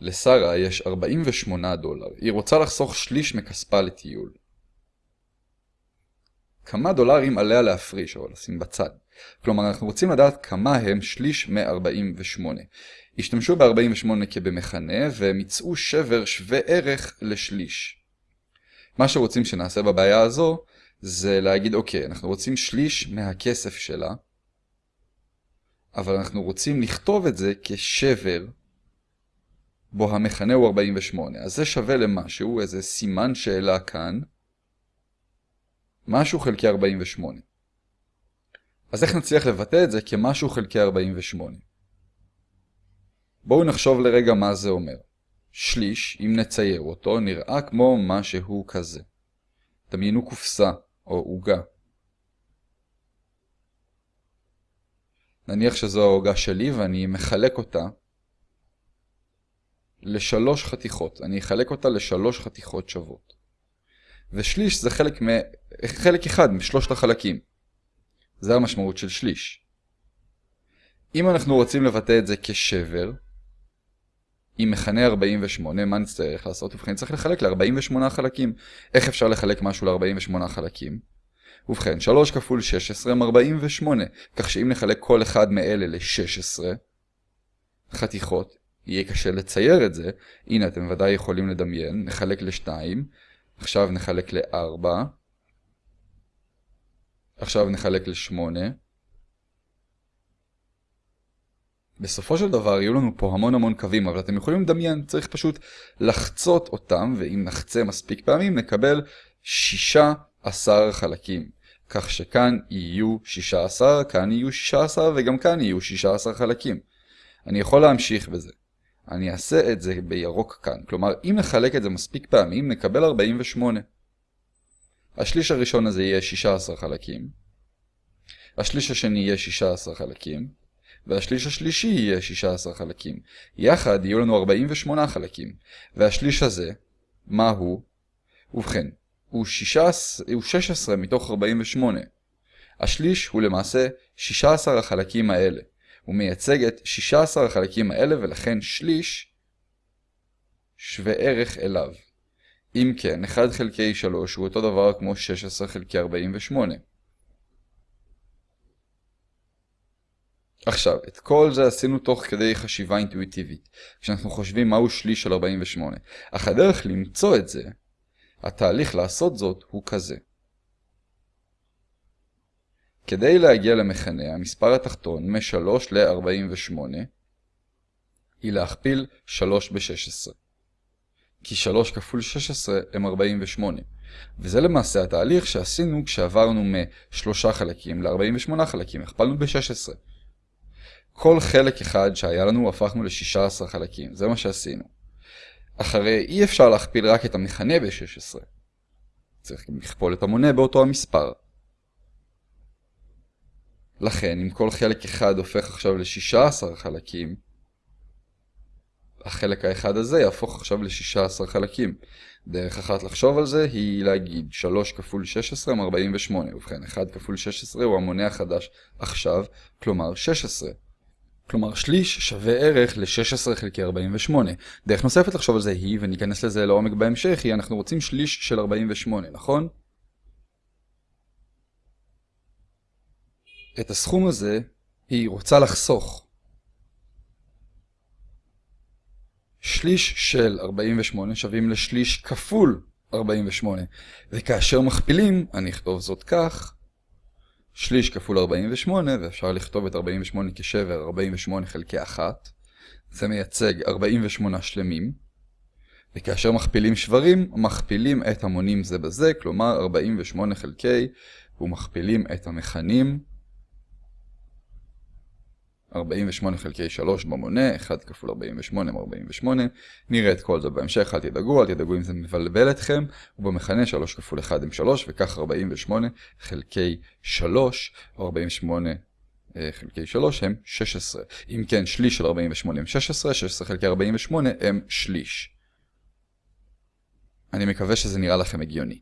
לשרה יש 48 דולר. היא רוצה לחסוך שליש מכספה לטיול. כמה דולרים עליה להפריש או לשים בצד. כלומר, אנחנו רוצים לדעת כמה הם שליש מ-48. השתמשו ב-48 כבמכנה, והם יצאו שבר שווה ערך לשליש. מה שרוצים שנעשה בבעיה הזו, זה להגיד, אוקיי, אנחנו רוצים שליש מהכסף שלה, אבל אנחנו רוצים לכתוב את זה כשבר, בו המכנה הוא 48. אז זה שווה למשהו, איזה סימן שאלה כאן, משהו חלקי 48. אז איך נצליח לבטא את זה כמשהו חלקי 48? בואו נחשוב לרגע מה זה אומר. שליש, אם נצייר אותו, נראה כמו משהו כזה. דמיינו קופסה או עוגה. נניח שזו העוגה שלי ואני מחלק אותה לשלוש חתיכות. אני אחלק אותה לשלוש חתיכות שוות. ושליש זה חלק, מ... חלק אחד משלושת החלקים. זה המשמעות של שליש. אם אנחנו רוצים לבטא את זה כשבר, עם מכנה 48, מה נצטרך לעשות? ובכן, צריך לחלק ל-48 חלקים. איך אפשר לחלק משהו ל-48 חלקים? ובכן, 3 כפול 16 הם 48, כך שאם נחלק כל אחד מאלה ל-16 חתיכות, יהיה קשה לצייר את זה. הנה, אתם ודאי יכולים לדמיין. נחלק ל-2, עכשיו נחלק ל-4, עכשיו נחלק ל-8. בסופו של דבר יהיו לנו פה המון המון קווים, אבל אתם יכולים לדמיין, צריך פשוט לחצות אותם, ואם נחצה מספיק פעמים נקבל 16 חלקים. כך שכאן יהיו 16, כאן יהיו 16 וגם כאן יהיו 16 חלקים. אני יכול להמשיך בזה. אני אעשה את זה בירוק כאן, כלומר אם נחלק את זה מספיק פעמים נקבל 48. השליש הראשון הזה יהיה 16 חלקים, השליש השני יהיה 16 חלקים, והשליש השלישי יהיה 16 חלקים. יחד יהיו לנו 48 חלקים, והשליש הזה, מה הוא? ובכן, הוא 16, הוא 16 מתוך 48. השליש הוא למעשה 16 החלקים האלה. הוא מייצג את 16 החלקים האלה ולכן שליש שווה ערך אליו. אם כן, 1 חלקי 3 הוא אותו דבר כמו 16 חלקי 48. עכשיו, את כל זה עשינו תוך כדי חשיבה אינטואיטיבית, כשאנחנו חושבים מהו שליש של 48. אך הדרך למצוא את זה, התהליך לעשות זאת הוא כזה. כדי להגיע למכנה, המספר התחתון מ-3 ל-48 היא להכפיל 3 ב-16. כי 3 כפול 16 הם 48. וזה למעשה התהליך שעשינו כשעברנו מ-3 חלקים ל-48 חלקים, הכפלנו ב-16. כל חלק אחד שהיה לנו הפכנו ל-16 חלקים, זה מה שעשינו. אחרי אי אפשר להכפיל רק את המכנה ב-16. צריך גם לכפול את המונה באותו המספר. לכן, אם כל חלק אחד הופך עכשיו ל-16 חלקים, החלק האחד הזה יהפוך עכשיו ל-16 חלקים. דרך אחת לחשוב על זה היא להגיד 3 כפול 16 הם 48, ובכן 1 כפול 16 הוא המונה החדש עכשיו, כלומר 16. כלומר שליש שווה ערך ל-16 חלקי 48. דרך נוספת לחשוב על זה היא, וניכנס לזה לעומק בהמשך, היא אנחנו רוצים שליש של 48, נכון? את הסכום הזה היא רוצה לחסוך. שליש של 48 שווים לשליש כפול 48, וכאשר מכפילים, אני אכתוב זאת כך, שליש כפול 48, ואפשר לכתוב את 48 כשבר 48 חלקי 1, זה מייצג 48 שלמים, וכאשר מכפילים שברים, מכפילים את המונים זה בזה, כלומר 48 חלקי, ומכפילים את המכנים 48 חלקי 3 במונה, 1 כפול 48 מ-48, נראה את כל זה בהמשך, אל תדאגו, אל תדאגו אם זה מבלבל אתכם, ובמכנה 3 כפול 1 עם 3, וכך 48 חלקי 3, או 48 חלקי 3 הם 16. אם כן, שליש של 48 הם 16, 16 חלקי 48 הם שליש. אני מקווה שזה נראה לכם הגיוני.